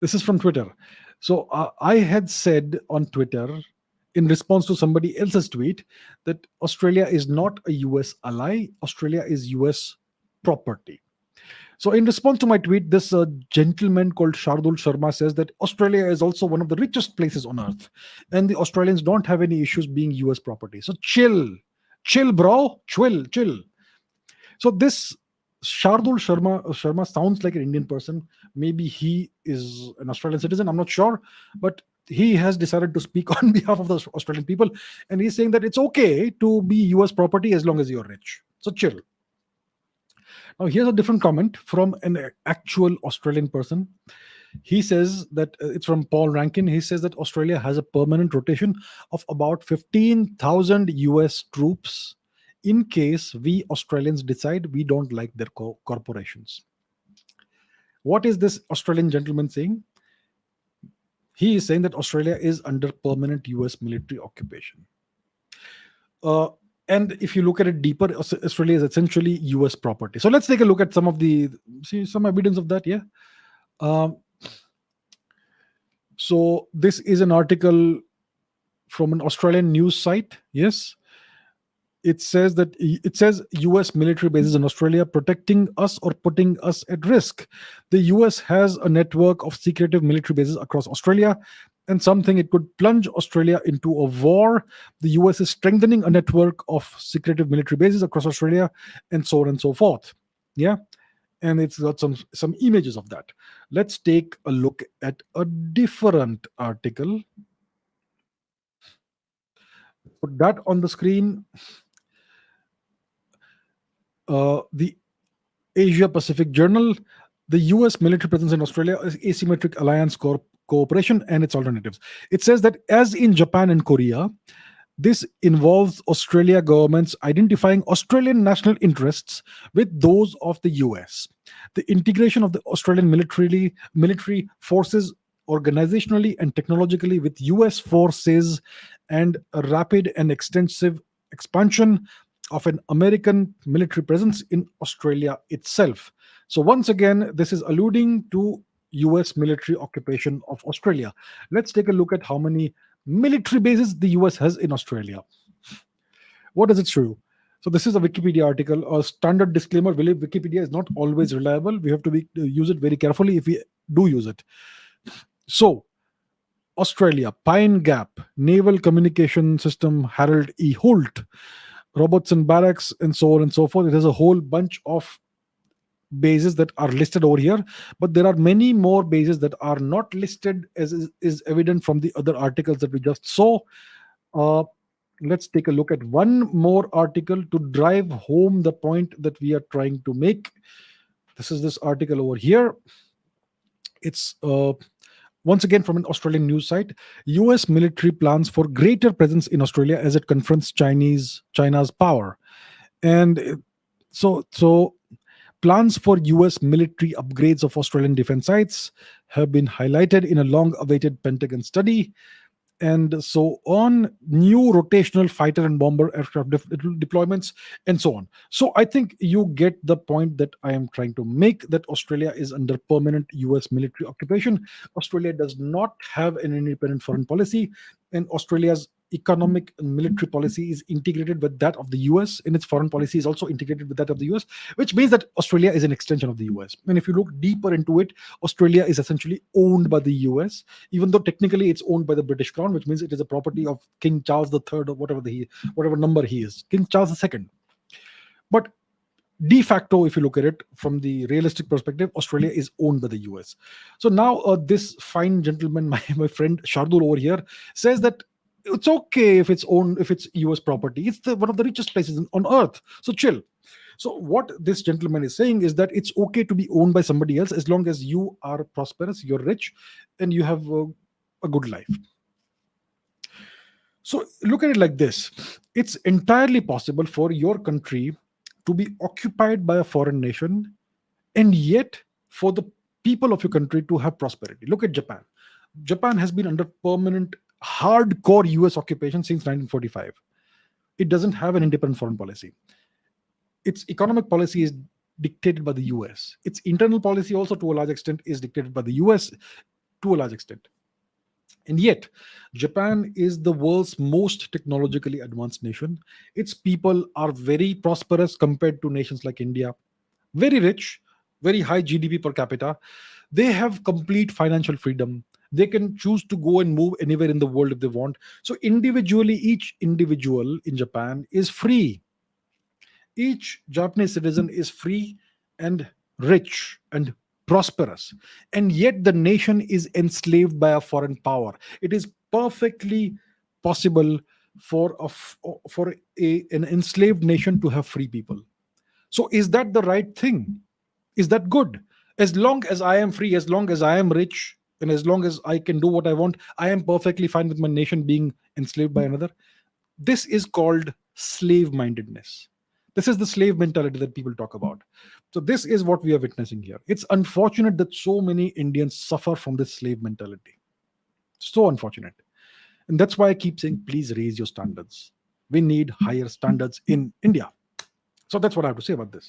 This is from Twitter. So uh, I had said on Twitter in response to somebody else's tweet that Australia is not a US ally, Australia is US property. So, in response to my tweet, this uh, gentleman called Shardul Sharma says that Australia is also one of the richest places on earth, and the Australians don't have any issues being US property. So, chill, chill, bro, chill, chill. So, this Shardul Sharma Sharma sounds like an Indian person. Maybe he is an Australian citizen. I'm not sure, but he has decided to speak on behalf of the Australian people, and he's saying that it's okay to be US property as long as you're rich. So chill. Now, here's a different comment from an actual Australian person. He says that uh, it's from Paul Rankin. He says that Australia has a permanent rotation of about 15,000 US troops in case we Australians decide we don't like their co corporations. What is this Australian gentleman saying? He is saying that Australia is under permanent US military occupation. Uh, and if you look at it deeper australia is essentially us property so let's take a look at some of the see some evidence of that yeah um, so this is an article from an australian news site yes it says that it says us military bases in australia protecting us or putting us at risk the us has a network of secretive military bases across australia and something it could plunge Australia into a war. The US is strengthening a network of secretive military bases across Australia, and so on and so forth. Yeah. And it's got some some images of that. Let's take a look at a different article. Put that on the screen. Uh, the Asia Pacific Journal, the US military presence in Australia is asymmetric alliance corp cooperation and its alternatives. It says that as in Japan and Korea, this involves Australia governments identifying Australian national interests with those of the US. The integration of the Australian military, military forces organizationally and technologically with US forces and a rapid and extensive expansion of an American military presence in Australia itself. So once again, this is alluding to US military occupation of Australia. Let's take a look at how many military bases the US has in Australia. What does it show? So this is a Wikipedia article. A standard disclaimer: Wikipedia is not always reliable. We have to be, uh, use it very carefully if we do use it. So, Australia, Pine Gap, Naval Communication System, Harold E. Holt, Robertson Barracks, and so on and so forth. It has a whole bunch of bases that are listed over here but there are many more bases that are not listed as is, is evident from the other articles that we just saw. Uh, let's take a look at one more article to drive home the point that we are trying to make. This is this article over here. It's uh, once again from an australian news site us military plans for greater presence in australia as it confronts chinese china's power and uh, so so Plans for US military upgrades of Australian defense sites have been highlighted in a long awaited Pentagon study. And so on, new rotational fighter and bomber aircraft de deployments, and so on. So I think you get the point that I am trying to make that Australia is under permanent US military occupation. Australia does not have an independent foreign policy, and Australia's economic and military policy is integrated with that of the US, and its foreign policy is also integrated with that of the US, which means that Australia is an extension of the US. And if you look deeper into it, Australia is essentially owned by the US, even though technically it's owned by the British Crown, which means it is a property of King Charles III or whatever the whatever number he is, King Charles II. But de facto, if you look at it from the realistic perspective, Australia is owned by the US. So now uh, this fine gentleman, my, my friend Shardul over here, says that it's okay if it's owned if it's us property. It's the, one of the richest places on earth. So chill. So what this gentleman is saying is that it's okay to be owned by somebody else as long as you are prosperous you're rich and you have a, a good life. So look at it like this. It's entirely possible for your country to be occupied by a foreign nation and yet for the people of your country to have prosperity. Look at japan. Japan has been under permanent hardcore US occupation since 1945. It doesn't have an independent foreign policy. Its economic policy is dictated by the US. Its internal policy, also to a large extent, is dictated by the US. to a large extent. And yet, Japan is the world's most technologically advanced nation. Its people are very prosperous compared to nations like India, very rich, very high GDP per capita. They have complete financial freedom. They can choose to go and move anywhere in the world if they want. So, individually, each individual in Japan is free. Each Japanese citizen is free and rich and prosperous. And yet, the nation is enslaved by a foreign power. It is perfectly possible for a, for a, an enslaved nation to have free people. So, is that the right thing? Is that good? As long as I am free, as long as I am rich, and as long as I can do what I want, I am perfectly fine with my nation being enslaved by hmm. another. This is called slave mindedness. This is the slave mentality that people talk about. So, this is what we are witnessing here. It's unfortunate that so many Indians suffer from this slave mentality. So unfortunate. And that's why I keep saying, please raise your standards. We need higher standards in India. So, that's what I have to say about this.